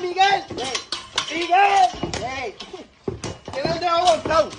Miguel! ¡Miguel! ¡Que no te ha aguantado!